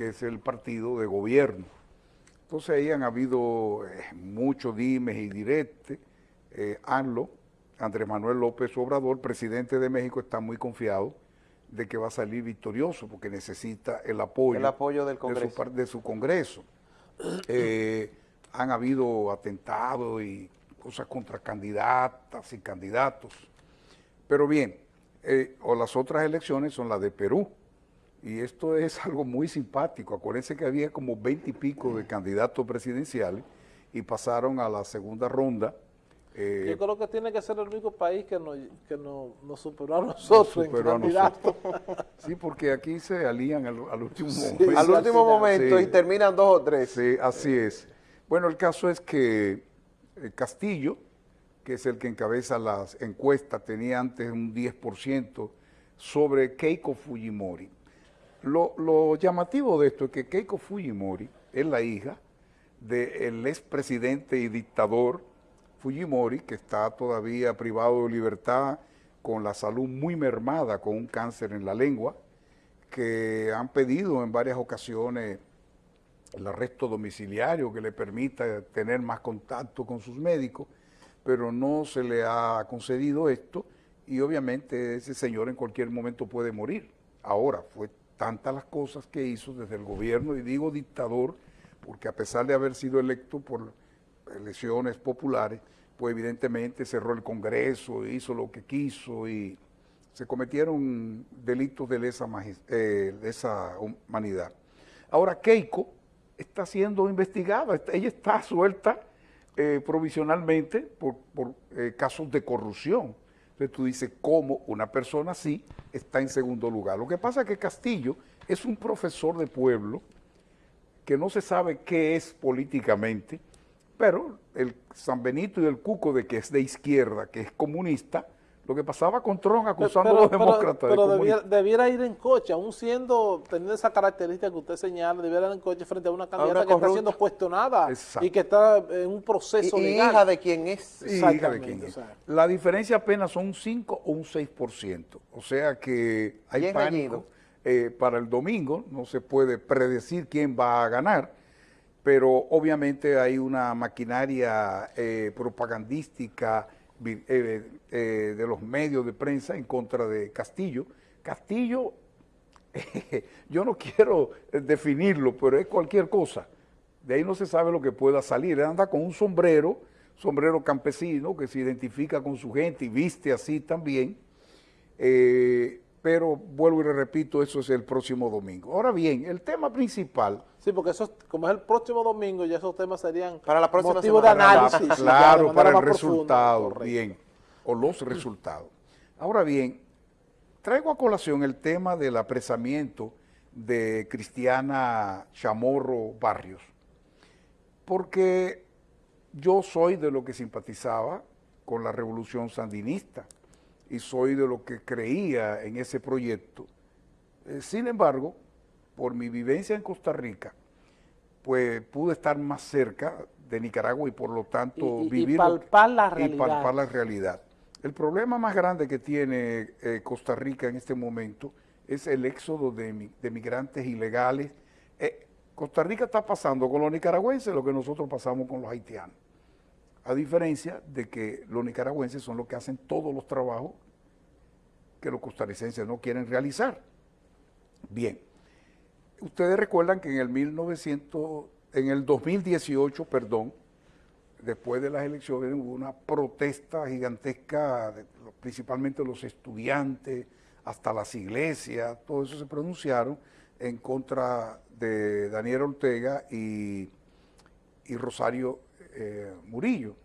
que es el partido de gobierno. Entonces ahí han habido eh, muchos dimes y diretes. Eh, ANLO, Andrés Manuel López Obrador, presidente de México, está muy confiado de que va a salir victorioso porque necesita el apoyo, el apoyo del Congreso. De, su, Congreso. Eh, han habido atentados y cosas contra candidatas y candidatos. Pero bien, o las otras elecciones son las de Perú, y esto es algo muy simpático. Acuérdense que había como 20 y pico de candidatos presidenciales y pasaron a la segunda ronda. Eh, Yo creo que tiene que ser el único país que nos, que superó a nosotros en candidatos. Sí, porque aquí se alían al, último momento. Al último momento y terminan dos o tres. Sí, así es. Bueno, el caso es que eh, Castillo, que es el que encabeza las encuestas, tenía antes un 10% sobre Keiko Fujimori. Lo, llamativo de esto es que Keiko Fujimori es la hija del expresidente y dictador Fujimori, que está todavía privado de libertad, con la salud muy mermada, con un cáncer en la lengua, que han pedido en varias ocasiones el arresto domiciliario que le permita tener más contacto con sus médicos, pero no se le ha concedido esto y obviamente ese señor en cualquier momento puede morir. Ahora, fue tantas las cosas que hizo desde el gobierno, y digo dictador, porque a pesar de haber sido electo por elecciones populares, pues evidentemente cerró el Congreso, hizo lo que quiso y se cometieron delitos de esa, eh, humanidad. Ahora Keiko está siendo investigada, ella está suelta eh, provisionalmente por, eh, casos de corrupción. Entonces tú dices, ¿cómo una persona así está en segundo lugar? Lo que pasa es que Castillo es un profesor de pueblo que no se sabe qué es políticamente, pero el San Benito y el Cuco de que es de izquierda, que es comunista, lo que pasaba con Trump acusando a los demócratas. Pero, debiera, ir en coche, aún siendo, teniendo esa característica que usted señala, debiera ir en coche frente a una candidata que está siendo cuestionada y que está en un proceso y, legal. hija de quien es. hija de quien es. La diferencia apenas son un 5 o un 6%. O sea que hay pánico eh, para el domingo, no se puede predecir quién va a ganar, pero obviamente hay una maquinaria eh, propagandística, eh, eh, de los medios de prensa en contra de Castillo. Castillo, yo no quiero definirlo, pero es cualquier cosa. De ahí no se sabe lo que pueda salir. Él anda con un sombrero, sombrero campesino, que se identifica con su gente y viste así también. Eh, pero vuelvo y le repito, eso es el próximo domingo. Ahora bien, el tema principal... Sí, porque eso, como es el próximo domingo, ya esos temas serían para la próxima motivo de análisis. claro, para el resultado, bien, o los resultados. Ahora bien, traigo a colación el tema del apresamiento de Cristiana Chamorro Barrios, porque yo soy de lo que simpatizaba con la revolución sandinista, y soy de lo que creía en ese proyecto. Eh, sin embargo, por mi vivencia en Costa Rica, pues pude estar más cerca de Nicaragua y por lo tanto vivir... Y palpar la realidad. Y palpar la realidad. El problema más grande que tiene eh, Costa Rica en este momento es el éxodo de, de migrantes ilegales. Eh, Costa Rica está pasando con los nicaragüenses lo que nosotros pasamos con los haitianos a diferencia de que los nicaragüenses son los que hacen todos los trabajos que los costarricenses no quieren realizar. Bien, ustedes recuerdan que en el 1900, en el 2018, perdón, después de las elecciones hubo una protesta gigantesca, principalmente los estudiantes, hasta las iglesias, todo eso se pronunciaron en contra de Daniel Ortega y, y Rosario eh, Murillo.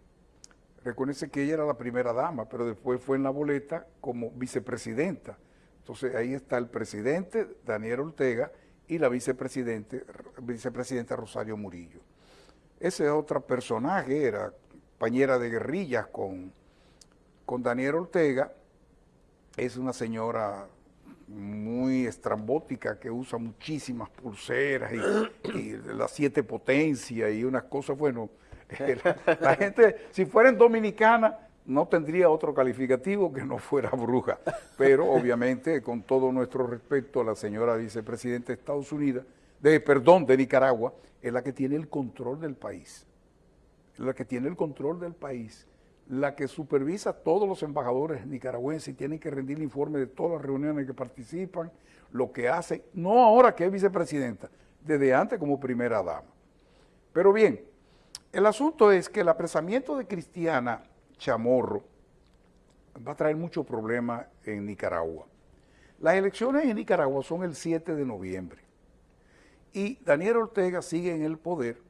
Recuérdense que ella era la primera dama, pero después fue en la boleta como vicepresidenta. Entonces ahí está el presidente Daniel Ortega y la vicepresidente, vicepresidenta Rosario Murillo. Ese otro personaje era compañera de guerrillas con, con Daniel Ortega, es una señora muy estrambótica que usa muchísimas pulseras y, y las siete potencias y unas cosas, bueno, la, gente, si fuera en dominicana, no tendría otro calificativo que no fuera bruja. Pero obviamente, con todo nuestro respeto la señora vicepresidenta de Estados Unidos, de, perdón, de Nicaragua, es la que tiene el control del país. La que tiene el control del país. La que supervisa todos los embajadores nicaragüenses y tienen que rendir informe de todas las reuniones que participan, lo que hacen, no ahora que es vicepresidenta, desde antes como primera dama. Pero bien, el asunto es que el apresamiento de Cristiana Chamorro va a traer muchos problemas en Nicaragua. Las elecciones en Nicaragua son el 7 de noviembre y Daniel Ortega sigue en el poder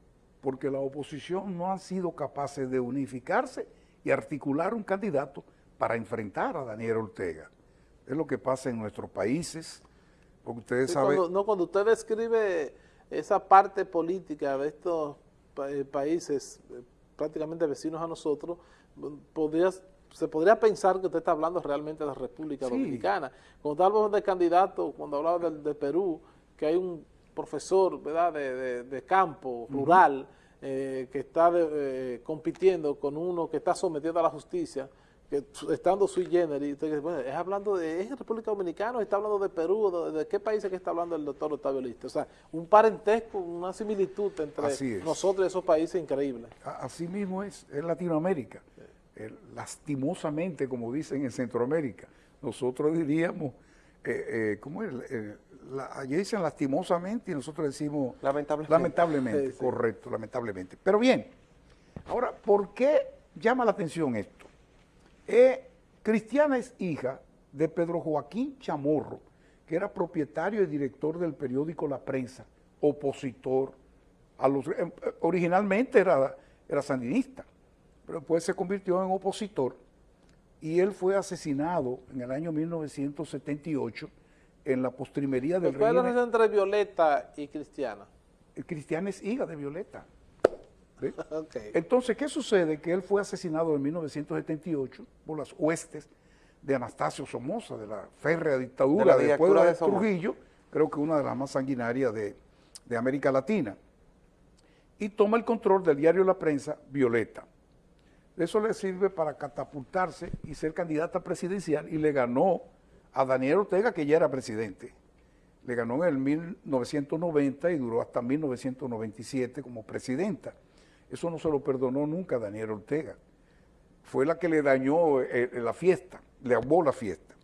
porque la oposición no han sido capaces de unificarse y articular un candidato para enfrentar a Daniel Ortega. Es lo que pasa en nuestros países, porque ustedes saben... Cuando, no, cuando usted describe esa parte política de estos eh, países eh, prácticamente vecinos a nosotros, se podría pensar que usted está hablando realmente de la República Dominicana. Cuando hablamos de candidato, cuando hablaba de, Perú, que hay un profesor ¿verdad? de, campo, rural, eh, que está eh, compitiendo con uno que está sometido a la justicia, que estando sui generis, bueno, es hablando de ¿es República Dominicana, está hablando de Perú, de, qué país es que está hablando el doctor Octavio Lista. O sea, un parentesco, una similitud entre nosotros y esos países increíble. Así mismo es, es Latinoamérica. Eh, lastimosamente, como dicen en Centroamérica. Nosotros diríamos, eh, eh, ¿cómo es? allí dicen lastimosamente y nosotros decimos lamentablemente, lamentablemente correcto, lamentablemente. Pero bien, ahora, ¿por qué llama la atención esto? Cristiana es hija de Pedro Joaquín Chamorro, que era propietario y director del periódico La Prensa, opositor a los... originalmente era, era sandinista, pero después se convirtió en opositor y él fue asesinado en el año 1978 en la postrimería del ¿Cuál es la relación entre Violeta y Cristiana? Cristiana es hija de Violeta. Entonces, ¿qué sucede? Que él fue asesinado en 1978 por las huestes de Anastasio Somoza, de la férrea dictadura de después de, Trujillo, creo que una de las más sanguinarias de, de América Latina. Y toma el control del diario La Prensa, Violeta. Eso le sirve para catapultarse y ser candidata presidencial y le ganó a Daniel Ortega, que ya era presidente. Le ganó en el 1990 y duró hasta 1997 como presidenta. Eso no se lo perdonó nunca a Daniel Ortega. Fue la que le dañó eh, eh, la fiesta, le ahogó la fiesta.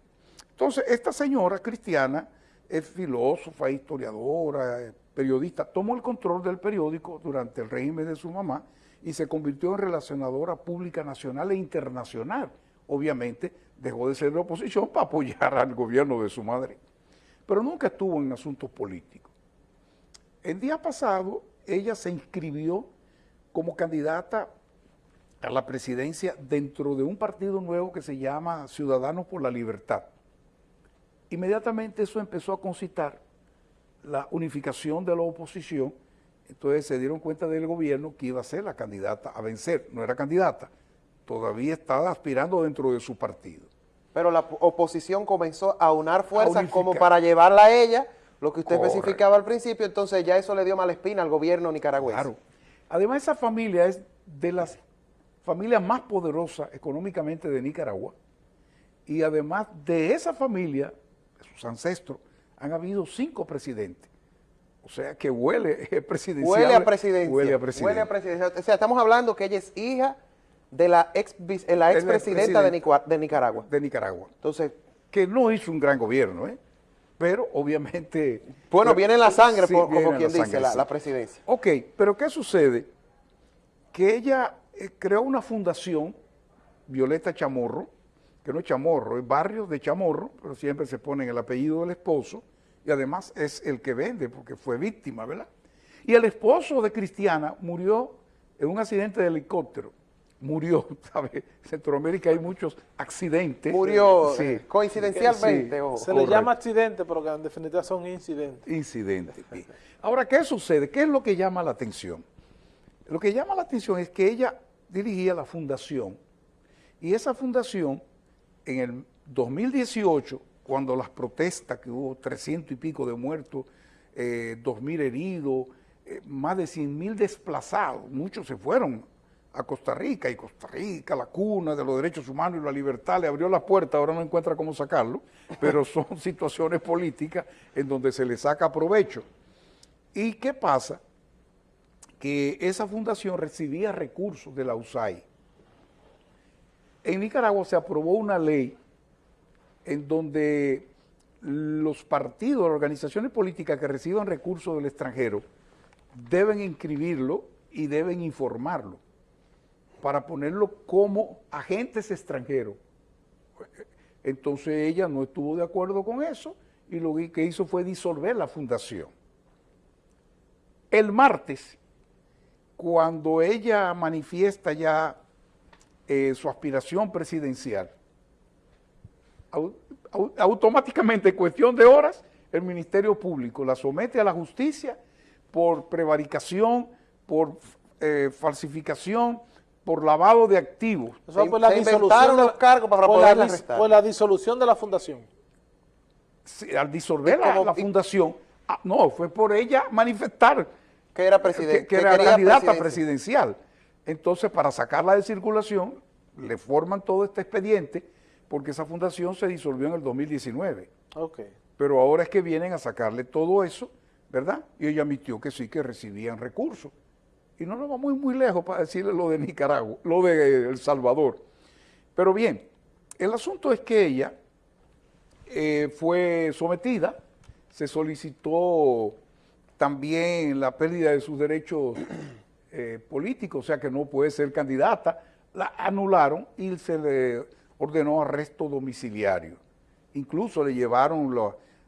Entonces, esta señora cristiana es filósofa, historiadora, periodista, tomó el control del periódico durante el régimen de su mamá y se convirtió en relacionadora pública nacional e internacional. Obviamente dejó de ser de oposición para apoyar al gobierno de su madre, pero nunca estuvo en asuntos políticos. El día pasado ella se inscribió como candidata a la presidencia dentro de un partido nuevo que se llama Ciudadanos por la Libertad. Inmediatamente eso empezó a concitar la unificación de la oposición entonces se dieron cuenta del gobierno que iba a ser la candidata a vencer. No era candidata, todavía estaba aspirando dentro de su partido. Pero la oposición comenzó a unar fuerzas como para llevarla a ella, lo que usted especificaba al principio, entonces ya eso le dio mala espina al gobierno nicaragüense. Claro. Además esa familia es de las familias más poderosas económicamente de Nicaragua y además de esa familia, de sus ancestros, han habido cinco presidentes. O sea, que huele presidencial. Huele a presidencia. Huele a presidencia. O sea, estamos hablando que ella es hija de la ex, la expresidenta de, de Nicaragua. De Nicaragua. Entonces, que no hizo un gran gobierno, ¿eh? Pero obviamente... Bueno, viene en la sangre, como quien dice, la, presidencia. Ok, pero ¿qué sucede? Que ella eh, creó una fundación, Violeta Chamorro, que no es Chamorro, es barrio de Chamorro, pero siempre se pone el apellido del esposo, y además es el que vende porque fue víctima, ¿verdad? Y el esposo de Cristiana murió en un accidente de helicóptero. Murió, ¿sabes? En Centroamérica hay muchos accidentes. Murió sí. coincidencialmente. Se le llama accidente, pero que en definitiva son incidentes. Incidentes. Ahora, ¿qué sucede? ¿Qué es lo que llama la atención? Lo que llama la atención es que ella dirigía la fundación y esa fundación en el 2018 cuando las protestas, que hubo 300 y pico de muertos, eh, 2.000 heridos, eh, más de 100.000 desplazados, muchos se fueron a Costa Rica, y Costa Rica, la cuna de los derechos humanos y la libertad, le abrió la puerta, ahora no encuentra cómo sacarlo, pero son situaciones políticas en donde se le saca provecho. ¿Y qué pasa? Que esa fundación recibía recursos de la USAID. En Nicaragua se aprobó una ley en donde los partidos, las organizaciones políticas que reciban recursos del extranjero deben inscribirlo y deben informarlo para ponerlo como agentes extranjeros. Entonces ella no estuvo de acuerdo con eso y lo que hizo fue disolver la fundación. El martes, cuando ella manifiesta ya eh, su aspiración presidencial, automáticamente, en cuestión de horas, el Ministerio Público la somete a la justicia por prevaricación, por eh, falsificación, por lavado de activos. Eso fue la disolución de los cargos para poder arrestar. Fue la disolución de la fundación. al disolver la, fundación, ah, no, fue por ella manifestar que era, presidente, que, era candidata presidencial. Entonces, para sacarla de circulación, le forman todo este expediente, porque esa fundación se disolvió en el 2019. Okay. Pero ahora es que vienen a sacarle todo eso, ¿verdad? Y ella admitió que sí, que recibían recursos y no nos vamos muy, muy lejos para decirle lo de Nicaragua, lo de El Salvador. Pero bien, el asunto es que ella eh, fue sometida, se solicitó también la pérdida de sus derechos eh, políticos, o sea que no puede ser candidata, la anularon y se le ordenó arresto domiciliario. Incluso le llevaron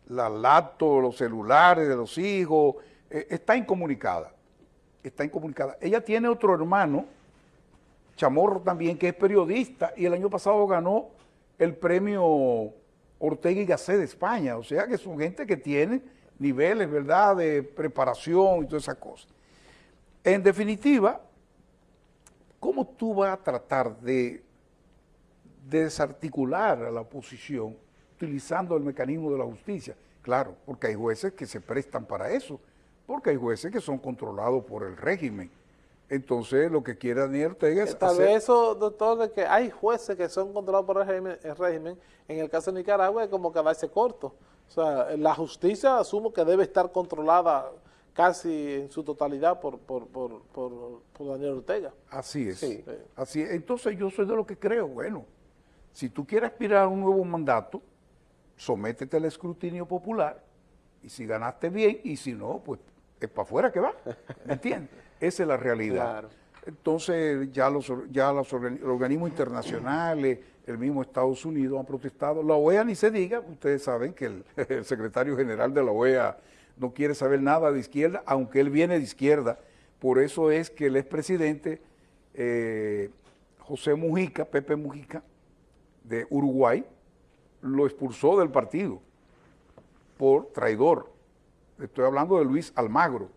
la, la los celulares de los hijos, eh, está incomunicada está incomunicada. Ella tiene otro hermano, Chamorro también, que es periodista, y el año pasado ganó el premio Ortega y Gasset de España. O sea que son gente que tiene niveles, ¿verdad?, de preparación y todas esas cosas. En definitiva, ¿cómo tú vas a tratar de, desarticular a la oposición utilizando el mecanismo de la justicia? Claro, porque hay jueces que se prestan para eso porque hay jueces que son controlados por el régimen. Entonces, lo que quiere Daniel Ortega es Tal vez eso, doctor, de que hay jueces que son controlados por el régimen, en el caso de Nicaragua es como quedarse corto. O sea, la justicia asumo que debe estar controlada casi en su totalidad por, por, por, por, Daniel Ortega. Así es. Así es. Entonces, yo soy de lo que creo, bueno, si tú quieres aspirar a un nuevo mandato, sométete al escrutinio popular, y si ganaste bien, y si no, pues es para afuera que va, ¿me entiendes? Esa es la realidad. Entonces ya los, ya los organismos internacionales, el mismo Estados Unidos han protestado. La OEA ni se diga, ustedes saben que el, secretario general de la OEA no quiere saber nada de izquierda, aunque él viene de izquierda. Por eso es que el expresidente eh, José Mujica, Pepe Mujica, de Uruguay, lo expulsó del partido por traidor. Estoy hablando de Luis Almagro.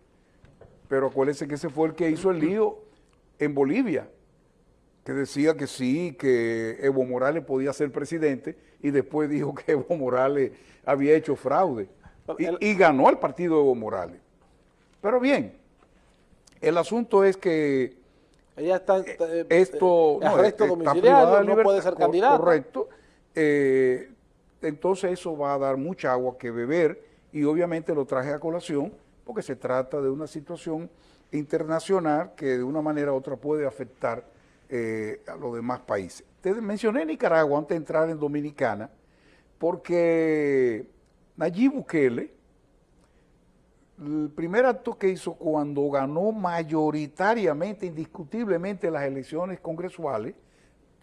Pero acuérdense que ese fue el que hizo el lío en Bolivia, que decía que sí, que Evo Morales podía ser presidente y después dijo que Evo Morales había hecho fraude y, ganó el partido Evo Morales. Pero bien, el asunto es que ella está eh, esto no, arresto domiciliario, no puede ser candidato. Correcto. Eh, entonces eso va a dar mucha agua que beber y obviamente lo traje a colación porque se trata de una situación internacional que de una manera u otra puede afectar eh, a los demás países. Te mencioné Nicaragua antes de entrar en Dominicana porque Nayib Bukele, el primer acto que hizo cuando ganó mayoritariamente, indiscutiblemente las elecciones congresuales,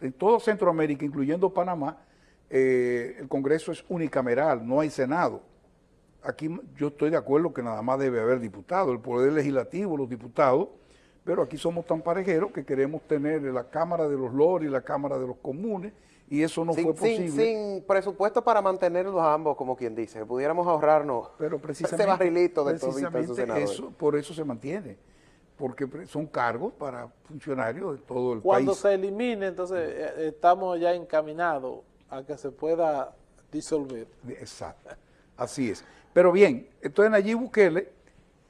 en todo Centroamérica, incluyendo Panamá, eh, el Congreso es unicameral, no hay Senado aquí yo estoy de acuerdo que nada más debe haber diputados, el poder legislativo, los diputados, pero aquí somos tan parejeros que queremos tener la Cámara de los Lores y la Cámara de los Comunes, y eso no fue posible. Sin, presupuesto para mantenerlos ambos, como quien dice, pudiéramos ahorrarnos pero precisamente, ese barrilito de precisamente eso, Por eso se mantiene, porque son cargos para funcionarios de todo el país. Cuando se elimine, entonces eh, estamos ya encaminados a que se pueda disolver. Exacto, así es. Pero bien, entonces Nayib Bukele,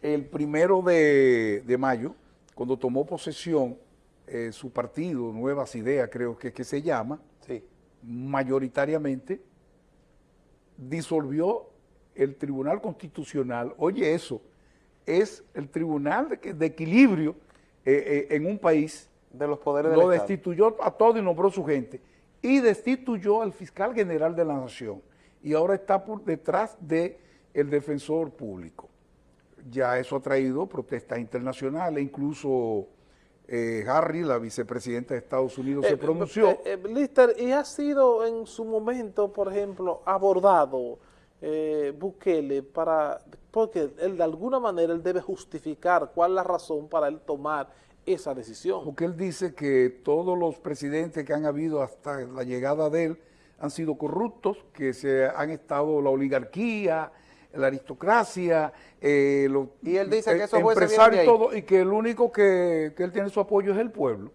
el primero de, mayo, cuando tomó posesión eh, su partido, Nuevas Ideas creo que, que se llama, mayoritariamente, disolvió el Tribunal Constitucional, oye eso, es el tribunal de, equilibrio eh, eh, en un país. De los poderes Lo destituyó a todo y nombró su gente. Y destituyó al fiscal general de la nación. Y ahora está por detrás del el defensor público. Ya eso ha traído protestas internacionales, incluso eh, Harry, la vicepresidenta de Estados Unidos, se pronunció. Lister, ¿y ha sido en su momento, por ejemplo, abordado eh, Bukele para, porque él de alguna manera él debe justificar cuál es la razón para él tomar esa decisión. Porque él dice que todos los presidentes que han habido hasta la llegada de él han sido corruptos, que se han estado la oligarquía, la aristocracia, eh, los y él dice que eso empresarios y todo, y que el único que, que él tiene su apoyo es el pueblo.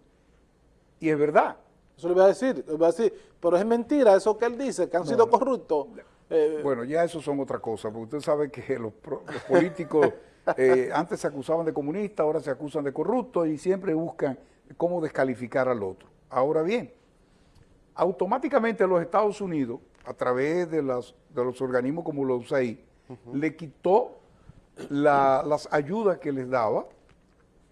Y es verdad. Eso le voy a decir, le voy a decir, pero es mentira eso que él dice, que han sido corruptos. Eh, bueno, ya eso son otra cosa, porque usted sabe que los, políticos eh, antes se acusaban de comunistas, ahora se acusan de corruptos y siempre buscan cómo descalificar al otro. Ahora bien, automáticamente los Estados Unidos, a través de, las, de los organismos como los USAID, le quitó las ayudas que les daba,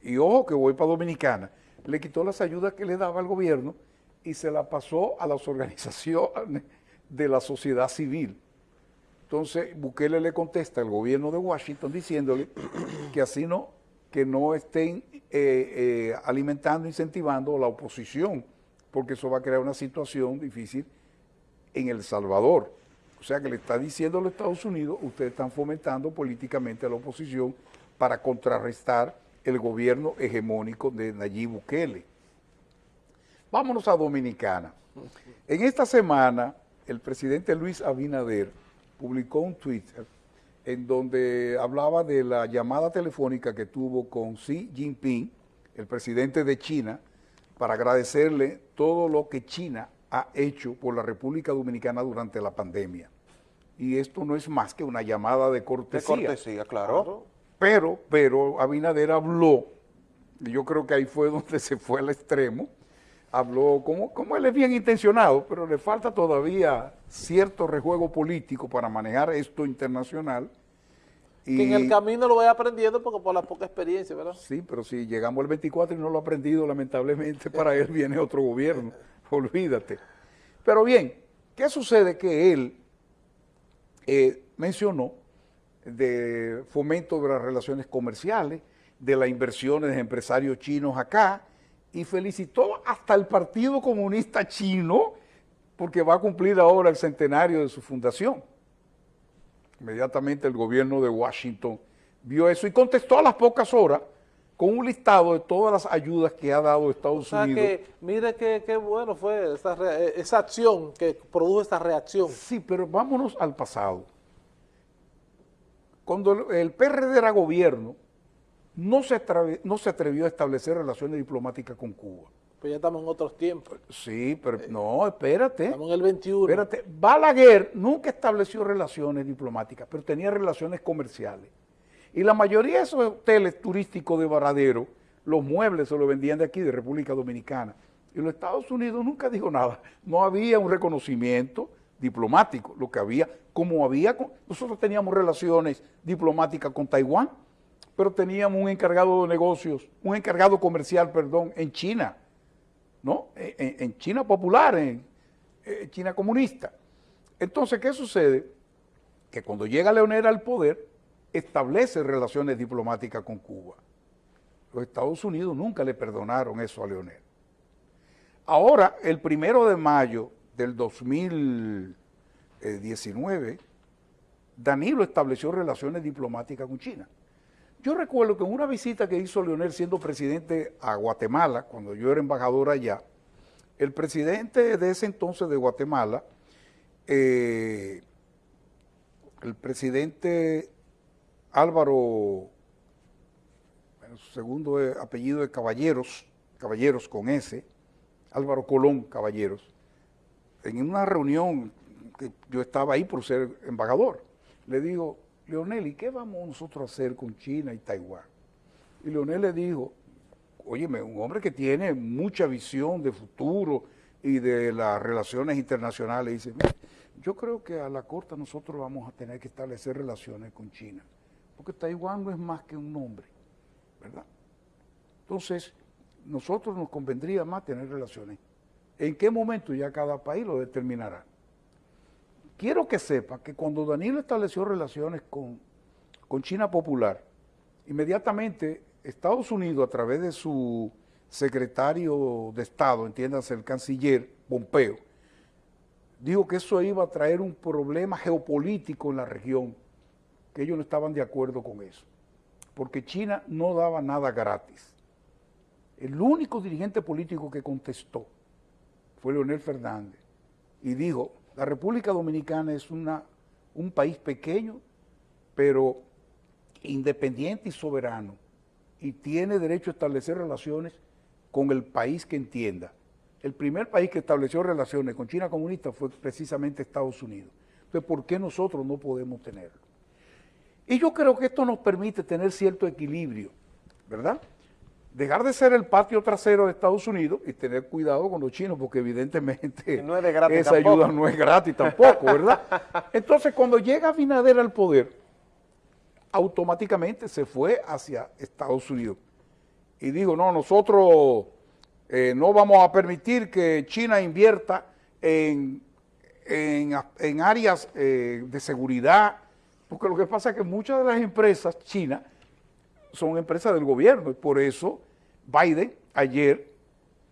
y ojo que voy para Dominicana, le quitó las ayudas que le daba al gobierno y se la pasó a las organizaciones de la sociedad civil. Entonces, Bukele le contesta al gobierno de Washington diciéndole que así no, que no estén eh, eh, alimentando, incentivando la oposición, porque eso va a crear una situación difícil en El Salvador. O sea que le está diciendo a los Estados Unidos, ustedes están fomentando políticamente a la oposición para contrarrestar el gobierno hegemónico de Nayib Bukele. Vámonos a Dominicana. En esta semana, el presidente Luis Abinader publicó un Twitter en donde hablaba de la llamada telefónica que tuvo con Xi Jinping, el presidente de China, para agradecerle todo lo que China ha hecho por la República Dominicana durante la pandemia. Y esto no es más que una llamada de cortesía. De cortesía, claro. Pero, pero Abinader habló, y yo creo que ahí fue donde se fue al extremo, habló, como, como él es bien intencionado, pero le falta todavía cierto rejuego político para manejar esto internacional. Y, que en el camino lo vaya aprendiendo porque por la poca experiencia, ¿verdad? Sí, pero si llegamos al 24 y no lo ha aprendido, lamentablemente para él viene otro gobierno, olvídate. Pero bien, ¿qué sucede? Que él eh, mencionó de fomento de las relaciones comerciales, de las inversiones de empresarios chinos acá, y felicitó hasta el Partido Comunista Chino porque va a cumplir ahora el centenario de su fundación. Inmediatamente el gobierno de Washington vio eso y contestó a las pocas horas con un listado de todas las ayudas que ha dado Estados o sea Unidos. Que, mire qué bueno fue esa, esa acción que produjo esta reacción. Sí, pero vámonos al pasado. Cuando el PRD era gobierno, no se, no se atrevió a establecer relaciones diplomáticas con Cuba. Pues ya estamos en otros tiempos. Sí, pero no, espérate. Estamos en el 21. Espérate, Balaguer nunca estableció relaciones diplomáticas, pero tenía relaciones comerciales. Y la mayoría de esos hoteles turísticos de Varadero, los muebles se los vendían de aquí, de República Dominicana. Y los Estados Unidos nunca dijo nada. No había un reconocimiento diplomático. Lo que había, como había, nosotros teníamos relaciones diplomáticas con Taiwán, pero teníamos un encargado de negocios, un encargado comercial, perdón, en China, ¿no? En, China popular, en, China comunista. Entonces, ¿qué sucede? Que cuando llega Leonel al poder, establece relaciones diplomáticas con Cuba. Los Estados Unidos nunca le perdonaron eso a Leonel. Ahora, el primero de mayo del 2019, Danilo estableció relaciones diplomáticas con China. Yo recuerdo que en una visita que hizo Leonel siendo presidente a Guatemala, cuando yo era embajador allá, el presidente de ese entonces de Guatemala, eh, el presidente Álvaro, su segundo apellido de Caballeros, Caballeros con S, Álvaro Colón Caballeros, en una reunión que yo estaba ahí por ser embajador, le digo, Leonel, ¿y qué vamos nosotros a hacer con China y Taiwán? Y Leonel le dijo, óyeme, un hombre que tiene mucha visión de futuro y de las relaciones internacionales, dice, yo creo que a la corta nosotros vamos a tener que establecer relaciones con China, porque Taiwán no es más que un nombre, ¿verdad? Entonces, nosotros nos convendría más tener relaciones. ¿En qué momento ya cada país lo determinará? Quiero que sepa que cuando Danilo estableció relaciones con, con China Popular, inmediatamente Estados Unidos, a través de su secretario de Estado, entiéndase el canciller Pompeo, dijo que eso iba a traer un problema geopolítico en la región, que ellos no estaban de acuerdo con eso, porque China no daba nada gratis. El único dirigente político que contestó fue Leonel Fernández y dijo, la República Dominicana es una, un país pequeño, pero independiente y soberano, y tiene derecho a establecer relaciones con el país que entienda. El primer país que estableció relaciones con China comunista fue precisamente Estados Unidos. Entonces, ¿por qué nosotros no podemos tenerlo? Y yo creo que esto nos permite tener cierto equilibrio, ¿verdad? Dejar de ser el patio trasero de Estados Unidos y tener cuidado con los chinos, porque evidentemente esa ayuda no es gratis tampoco, ¿verdad? Entonces, cuando llega Binader al poder, automáticamente se fue hacia Estados Unidos. Y digo, no, nosotros eh, no vamos a permitir que China invierta en, en, áreas eh, de seguridad, porque lo que pasa es que muchas de las empresas chinas son empresas del gobierno y por eso Biden ayer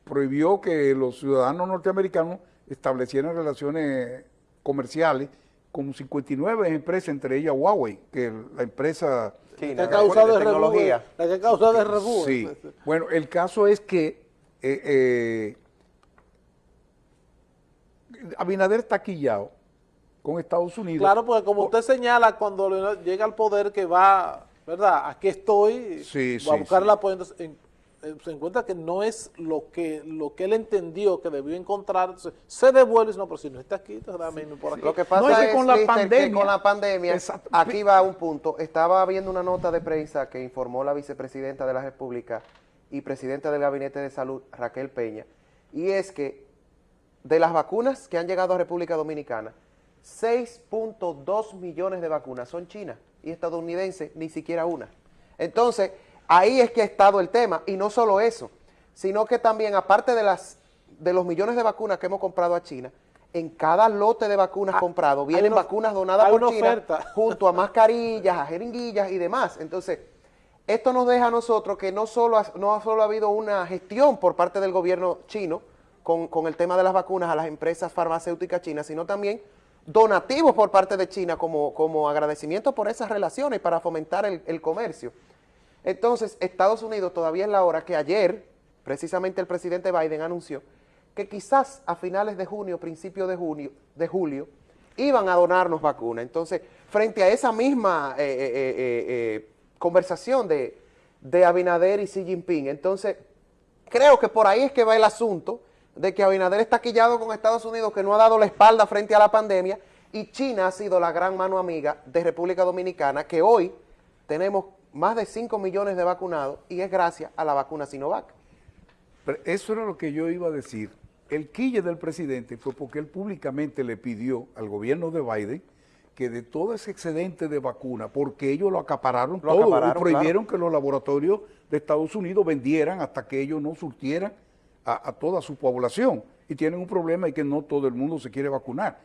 prohibió que los ciudadanos norteamericanos establecieran relaciones comerciales con 59 empresas, entre ellas Huawei, que la empresa... China, la que ha causado de tecnología. La que ha causado de Sí, bueno, el caso es que eh, eh, Abinader está quillado con Estados Unidos. Claro, porque como usted señala, cuando llega al poder que va, ¿verdad? Aquí estoy, va a buscar el apoyo. Eh, se encuentra que no es lo que lo que él entendió que debió encontrar, se devuelve, no, pero si no está aquí, por aquí. Lo que pasa es, con, la pandemia, que con la pandemia, aquí va un punto, estaba viendo una nota de prensa que informó la vicepresidenta de la República y presidenta del Gabinete de Salud, Raquel Peña, y es que de las vacunas que han llegado a República Dominicana, 6.2 millones de vacunas son chinas y estadounidenses ni siquiera una. Entonces, ahí es que ha estado el tema, y no solo eso, sino que también, aparte de, las, de los millones de vacunas que hemos comprado a China, en cada lote de vacunas ah, comprado vienen vacunas donadas por China junto a mascarillas, a jeringuillas y demás. Entonces, esto nos deja a nosotros que no solo, ha, no solo ha habido una gestión por parte del gobierno chino con, el tema de las vacunas a las empresas farmacéuticas chinas, sino también donativos por parte de China como, como agradecimiento por esas relaciones para fomentar el, comercio. Entonces, Estados Unidos todavía es la hora que ayer, precisamente el presidente Biden anunció que quizás a finales de junio, principio de, junio, de julio, iban a donarnos vacunas. Entonces, frente a esa misma... Eh, eh, eh, conversación de, de Abinader y Xi Jinping. Entonces, creo que por ahí es que va el asunto de que Abinader está quillado con Estados Unidos, que no ha dado la espalda frente a la pandemia, y China ha sido la gran mano amiga de República Dominicana, que hoy tenemos más de 5 millones de vacunados, y es gracias a la vacuna Sinovac. eso era lo que yo iba a decir. El quille del presidente fue porque él públicamente le pidió al gobierno de Biden que de todo ese excedente de vacuna, porque ellos lo acapararon todo y prohibieron que los laboratorios de Estados Unidos vendieran hasta que ellos no surtieran a, toda su población. Y tienen un problema y que no todo el mundo se quiere vacunar.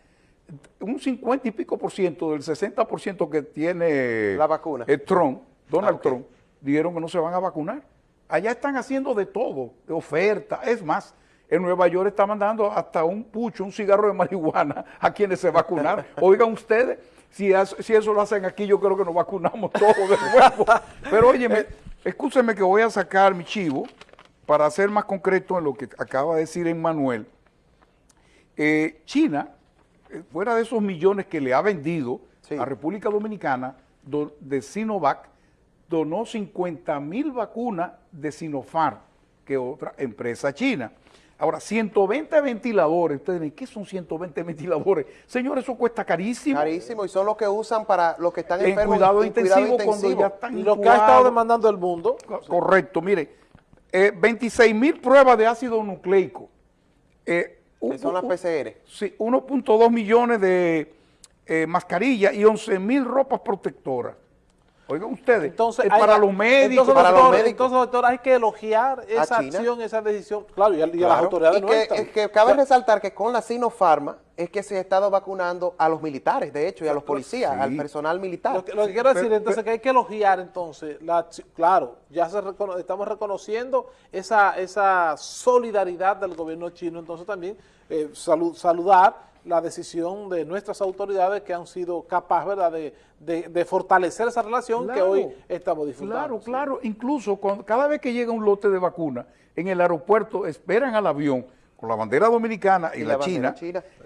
Un 50 y pico por ciento del 60 por ciento que tiene la vacuna. el Trump, Donald ah, Trump, dijeron que no se van a vacunar. Allá están haciendo de todo, de oferta. Es más, en Nueva York está mandando hasta un pucho, un cigarro de marihuana a quienes se vacunaron. Oigan ustedes, si, si eso lo hacen aquí, yo creo que nos vacunamos todos de nuevo. Pero óyeme, escúcheme que voy a sacar mi chivo para ser más concreto en lo que acaba de decir Emmanuel. Eh, China, eh, fuera de esos millones que le ha vendido a República Dominicana de Sinovac, donó 50 mil vacunas de Sinopharm, que otra empresa china. Ahora, 120 ventiladores, ustedes dicen, ¿qué son 120 ventiladores? Señores, eso cuesta carísimo. Carísimo, y son los que usan para los que están en. Cuidado, intensivo, cuando ya están Y lo que ha estado demandando el mundo. Correcto, mire, 26 eh, mil pruebas de ácido nucleico. Eh, son las PCR. Sí, 1.2 millones de eh, mascarillas y 11 mil ropas protectoras. Oigan ustedes, Entonces, es hay- para los médicos, entonces, para los médicos. Entonces, doctor, hay que elogiar esa acción, esa decisión, claro, y a, las autoridades Y que, es que cabe resaltar que con la Sinopharma es que se ha estado vacunando a los militares, de hecho, y a los policías, Sí. al personal militar. Lo que, lo que quiero decir pero- entonces que hay que elogiar entonces, la, claro, ya se recono- estamos reconociendo esa, esa solidaridad del gobierno chino, entonces también eh, salu- saludar la decisión de nuestras autoridades que han sido capaces ¿verdad? De, de- de fortalecer esa relación que hoy estamos disfrutando. Claro, sí. claro. Incluso cuando- cada vez que llega un lote de vacuna, en el aeropuerto esperan al avión con la bandera dominicana y, Y la, China.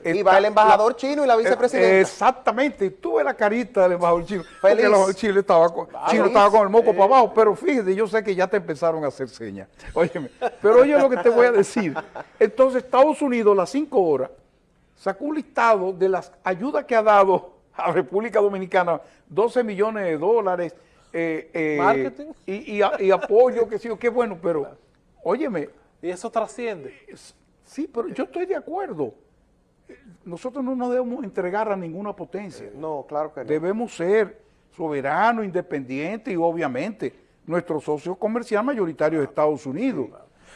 Y va el embajador chino y la vicepresidenta. Eh, exactamente. Y tuve la carita del embajador chino. Porque Feliz. el embajador chino estaba con, chino estaba con el moco para abajo. Pero fíjate, yo sé que ya te empezaron a hacer señas. Óyeme. Pero oye lo que te voy a decir. Entonces, Estados Unidos, a las 5 horas, sacó un listado de las ayudas que ha dado a República Dominicana, 12 millones de dólares, eh, eh, Marketing. Y, y a- y apoyo, que sí, qué bueno, pero, óyeme, Y eso trasciende. sí, pero yo estoy de acuerdo. Eh, Nosotros no nos debemos entregar a ninguna potencia. No, claro que no. Debemos ser soberanos, independientes y obviamente nuestro socio comercial mayoritario es Estados Unidos.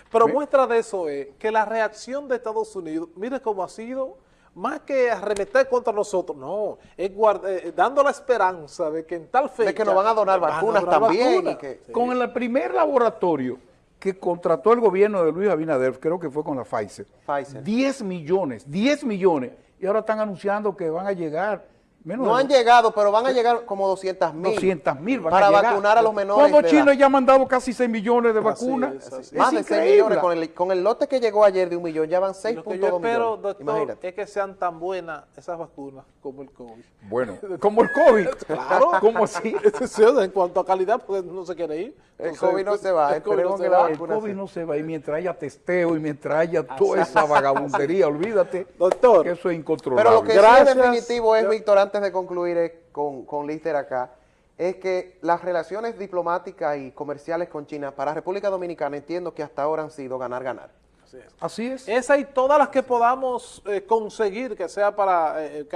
Pero muestra de eso es que la reacción de Estados Unidos, mire cómo ha sido, más que arremeter contra nosotros, no, es guard- eh, dando la esperanza de que en tal fecha... De que nos van a donar a vacunas donar también vacunas. y que- Sí. Con el primer laboratorio que contrató el gobierno de Luis Abinader, creo que fue con la Pfizer, Pfizer. 10 millones, 10 millones, y ahora están anunciando que van a llegar menos No han llegado, pero van a llegar como 200 mil. 200 mil Para vacunar a los menores Cuando China ya ha mandado casi 6 millones de Así vacunas. es, así Más de 6 increíble. millones. Con el, con el lote que llegó ayer de un millón, ya van Y 6.2 Lo que yo espero, millones. doctor, Imagínate. es que sean tan buenas esas vacunas como el COVID. Bueno, como el COVID. Claro. ¿Cómo así? Sí, o sea, en cuanto a calidad, pues no se quiere ir. El COVID no se va, el COVID no se que la va. El vacuna COVID sí. no se va y mientras haya testeo y mientras haya toda esa vagabundería, olvídate Doctor. que eso es incontrolable. Pero lo que Gracias. sí es definitivo es, Víctor, antes de concluir es con, con Lister acá, es que las relaciones diplomáticas y comerciales con China para República Dominicana entiendo que hasta ahora han sido ganar-ganar. Así es. Así es. Esa y todas las que podamos eh, conseguir que sea para eh,